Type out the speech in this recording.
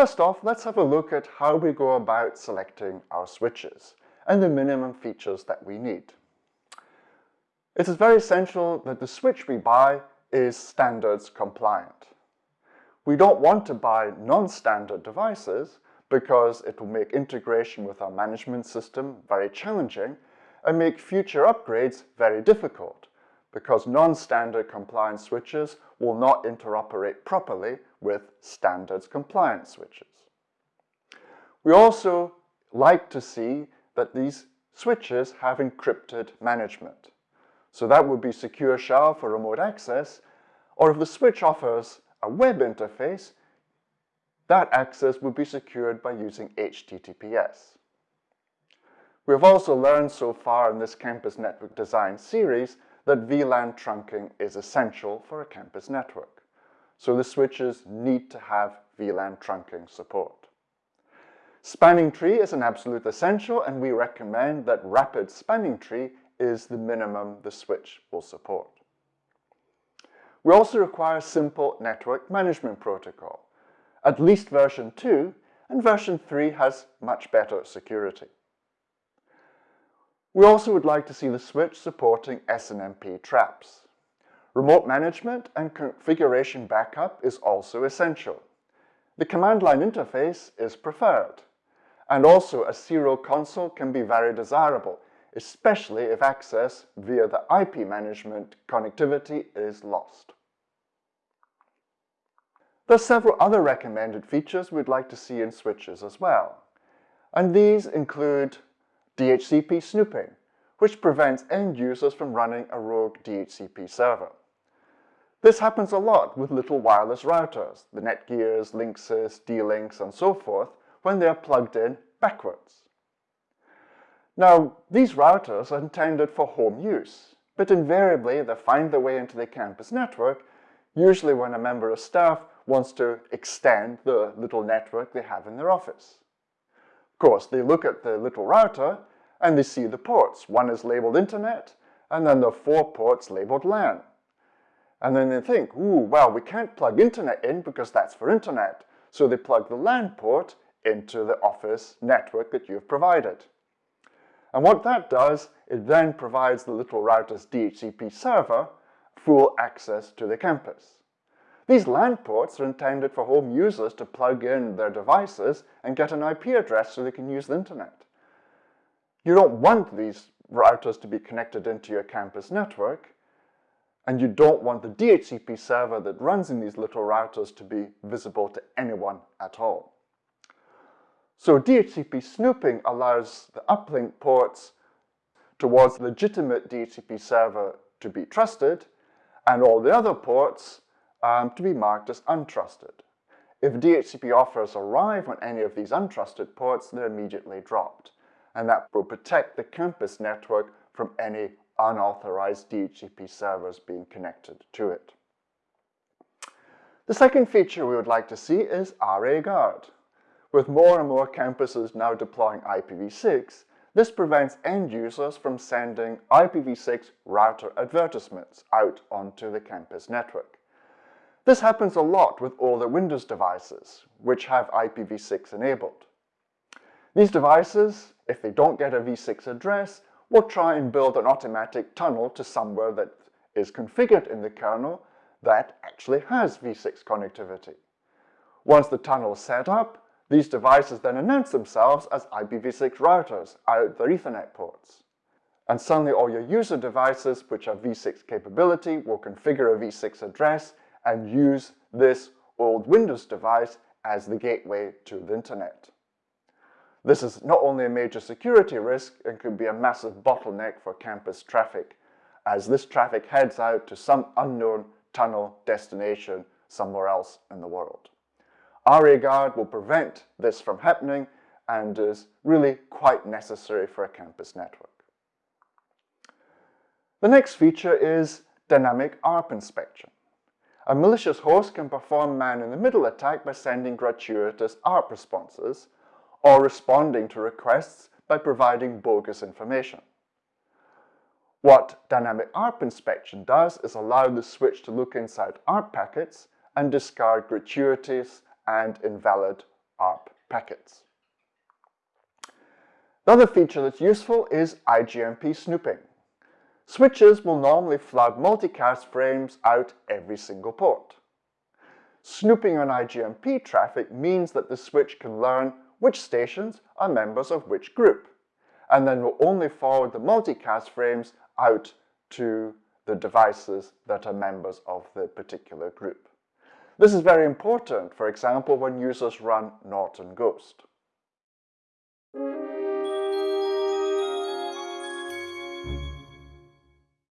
First off, let's have a look at how we go about selecting our switches and the minimum features that we need. It is very essential that the switch we buy is standards compliant. We don't want to buy non-standard devices because it will make integration with our management system very challenging and make future upgrades very difficult because non-standard compliant switches will not interoperate properly with standards compliant switches. We also like to see that these switches have encrypted management. So that would be Secure shell for remote access, or if the switch offers a web interface, that access would be secured by using HTTPS. We have also learned so far in this campus network design series that VLAN trunking is essential for a campus network. So the switches need to have VLAN trunking support. Spanning tree is an absolute essential and we recommend that rapid spanning tree is the minimum the switch will support. We also require a simple network management protocol. At least version 2 and version 3 has much better security. We also would like to see the switch supporting SNMP traps. Remote management and configuration backup is also essential. The command line interface is preferred. And also a serial console can be very desirable, especially if access via the IP management connectivity is lost. There are several other recommended features we'd like to see in switches as well. And these include DHCP snooping, which prevents end users from running a rogue DHCP server. This happens a lot with little wireless routers, the Netgears, Linksys, D-Links, and so forth, when they are plugged in backwards. Now, these routers are intended for home use, but invariably they find their way into the campus network, usually when a member of staff wants to extend the little network they have in their office. Of course, they look at the little router and they see the ports. One is labeled Internet, and then there are four ports labeled LAN. And then they think, ooh, well, we can't plug Internet in because that's for Internet. So they plug the LAN port into the office network that you've provided. And what that does, it then provides the little router's DHCP server full access to the campus. These LAN ports are intended for home users to plug in their devices and get an IP address so they can use the internet. You don't want these routers to be connected into your campus network, and you don't want the DHCP server that runs in these little routers to be visible to anyone at all. So DHCP snooping allows the uplink ports towards legitimate DHCP server to be trusted, and all the other ports um, to be marked as untrusted. If DHCP offers arrive on any of these untrusted ports, they're immediately dropped and that will protect the campus network from any unauthorized DHCP servers being connected to it. The second feature we would like to see is RA Guard. With more and more campuses now deploying IPv6, this prevents end users from sending IPv6 router advertisements out onto the campus network. This happens a lot with older Windows devices, which have IPv6 enabled. These devices, if they don't get a v6 address, will try and build an automatic tunnel to somewhere that is configured in the kernel that actually has v6 connectivity. Once the tunnel is set up, these devices then announce themselves as IPv6 routers out their Ethernet ports. And suddenly all your user devices which have v6 capability will configure a v6 address and use this old Windows device as the gateway to the internet. This is not only a major security risk, it could be a massive bottleneck for campus traffic, as this traffic heads out to some unknown tunnel destination somewhere else in the world. RA Guard will prevent this from happening and is really quite necessary for a campus network. The next feature is dynamic ARP inspection. A malicious host can perform man-in-the-middle attack by sending gratuitous ARP responses or responding to requests by providing bogus information. What dynamic ARP inspection does is allow the switch to look inside ARP packets and discard gratuitous and invalid ARP packets. The other feature that's useful is IGMP snooping. Switches will normally flood multicast frames out every single port. Snooping on IGMP traffic means that the switch can learn which stations are members of which group, and then will only forward the multicast frames out to the devices that are members of the particular group. This is very important, for example, when users run Norton Ghost.